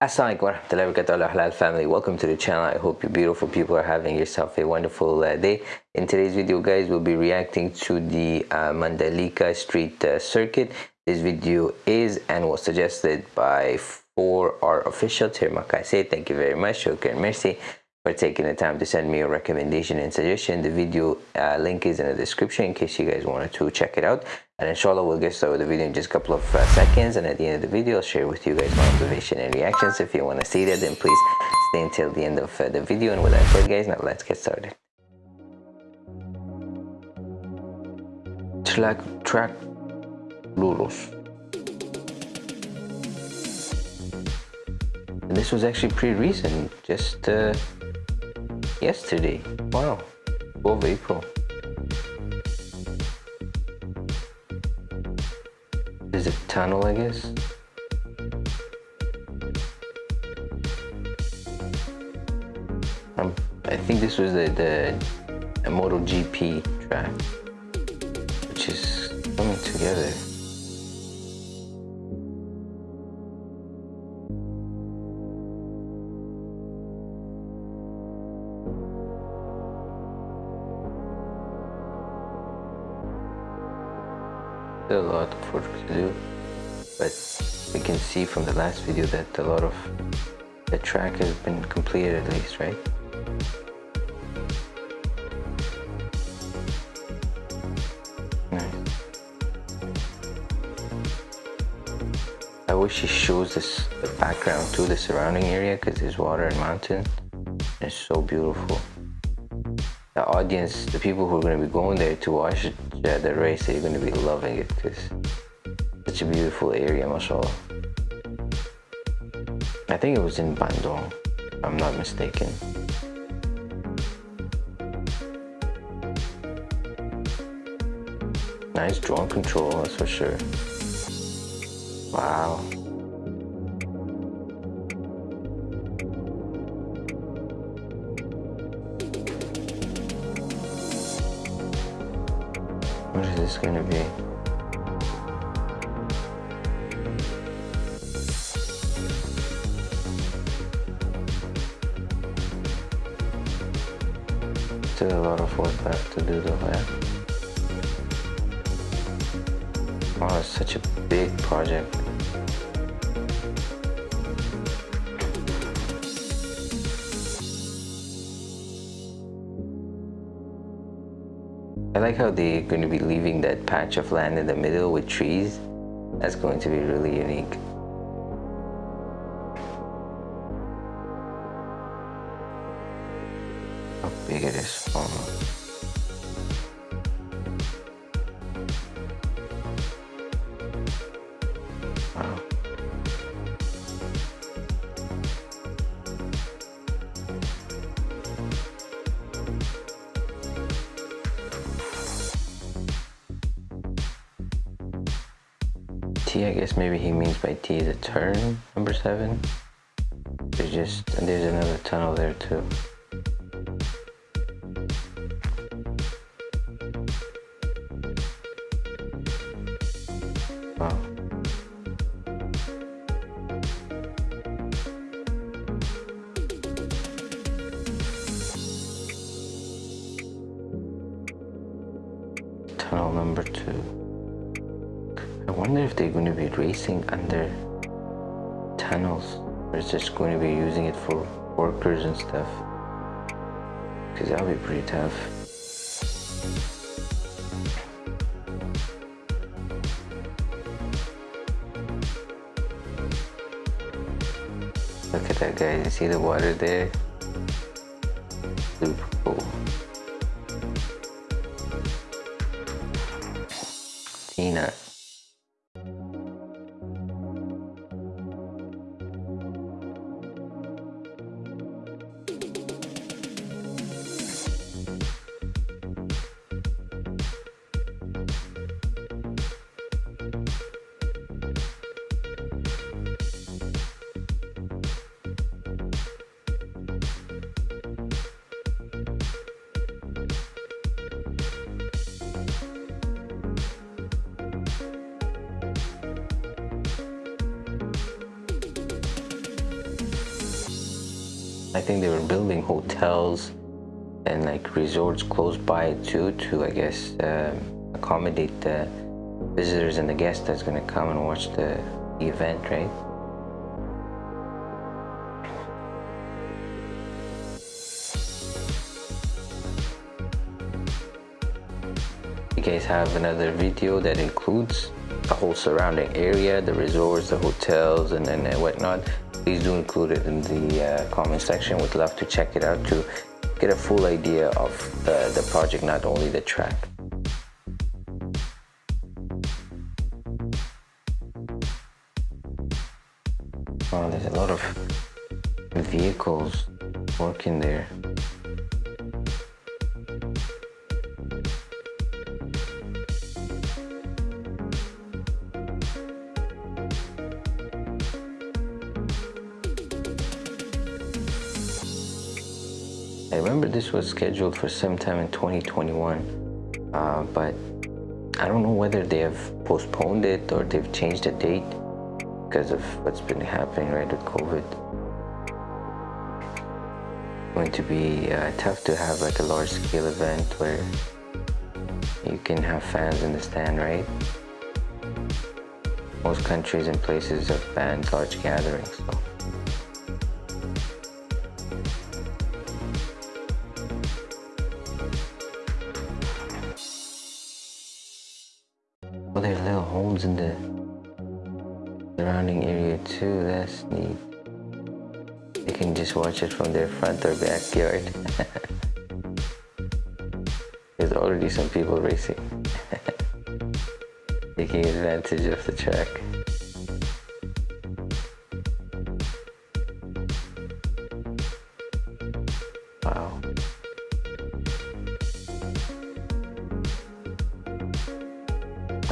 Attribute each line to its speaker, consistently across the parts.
Speaker 1: Assalamualaikum warahmatullahi wabarakatuh. Halal family. Welcome to the channel. I hope you beautiful people are having yourself a wonderful uh, day. In today's video guys we'll be reacting to the uh, mandalika street uh, circuit. This video is and was suggested by for our official. Say thank you very much. Shukran merci for taking the time to send me a recommendation and suggestion. The video uh, link is in the description in case you guys wanted to check it out. And inshallah, we'll get started with the video in just a couple of uh, seconds. And at the end of the video, I'll share with you guys my observation and reactions. If you want to see that, then please stay until the end of uh, the video. And with that said, guys, now let's get started. Track, track, Luros. And this was actually pretty recent, just uh, yesterday. Wow, 12 April. There's a tunnel, I guess. Um, I think this was the, the, the MotoGP track, which is coming together. A lot of work to do but we can see from the last video that a lot of the track has been completed at least right? Nice. I wish he shows this the background to the surrounding area because there's water and mountain it's so beautiful. The audience, the people who are going to be going there to watch the race, you're going to be loving it because such a beautiful area, mashallah. I think it was in Bandung, if I'm not mistaken. Nice drone control, that's for sure. Wow. What is this to be? Still a lot of work left to do though, yeah? Oh, it's such a big project. Like how they're going to be leaving that patch of land in the middle with trees. That's going to be really unique. How big it is. Oh. I guess maybe he means by T is a turn, number seven. There's just, there's another tunnel there too. Wow. Tunnel number two. I wonder if they're going to be racing under tunnels or is just going to be using it for workers and stuff. Because that would be pretty tough. Look at that guys you see the water there I think they were building hotels and like resorts close by too to I guess um, accommodate the visitors and the guests that's gonna come and watch the, the event, right? You guys have another video that includes the whole surrounding area, the resorts, the hotels, and then whatnot. Please do include it in the uh, comment section. Would love to check it out to get a full idea of the, the project, not only the track. Oh, there's a lot of vehicles working there. I remember this was scheduled for sometime in 2021, uh, but I don't know whether they have postponed it or they've changed the date because of what's been happening right with COVID. It's going to be uh, tough to have like a large scale event where you can have fans in the stand, right? Most countries and places have banned large gatherings. So. Well, there's little homes in the surrounding area too. That's neat. They can just watch it from their front or backyard. There's already some people racing. Taking advantage of the track. Wow.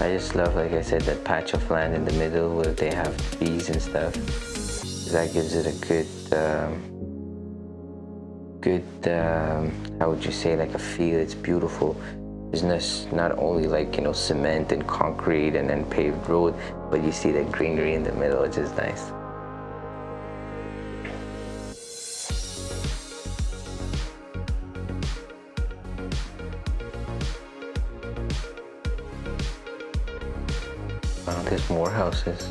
Speaker 1: I just love, like I said, that patch of land in the middle where they have bees and stuff. That gives it a good, um, good, um, how would you say, like a feel. It's beautiful. It's not, not only like, you know, cement and concrete and then paved road, but you see that greenery in the middle, which is nice. There's more houses.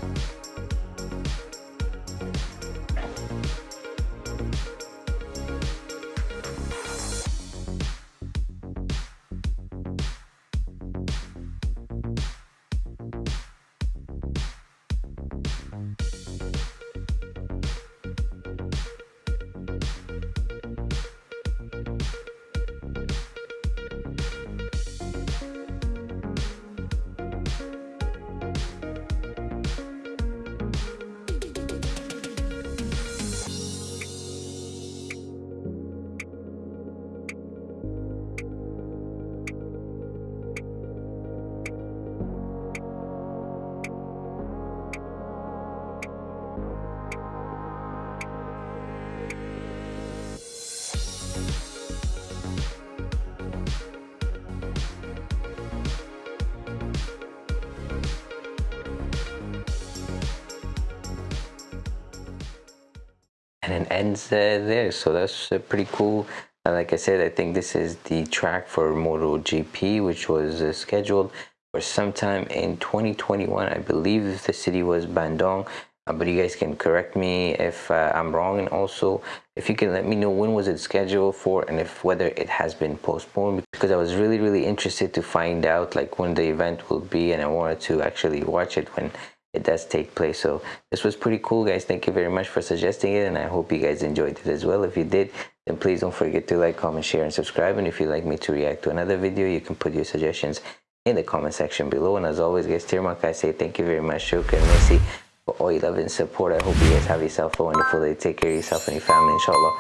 Speaker 1: And it ends there so that's pretty cool like I said I think this is the track for MotoGP which was uh, scheduled for sometime in 2021 I believe the city was Bandung uh, but you guys can correct me if uh, I'm wrong. And also if you can let me know when was it scheduled for and if whether it has been postponed because I was really really interested to find out like when the event will be and I wanted to actually watch it when it does take place. So this was pretty cool guys. Thank you very much for suggesting it and i hope you guys enjoyed it as well. If you did then please don't forget to like comment share and subscribe. And if you'd like me to react to another video you can put your suggestions in the comment section below. And as always guys Tirmak, I say thank you very much. Shukran merci for all your love and support. I hope you guys have yourself a wonderful day. Take care of yourself and your family inshallah.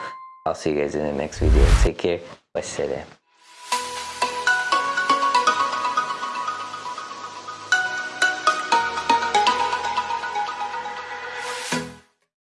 Speaker 1: I'll see you guys in the next video. Take care. Wassalam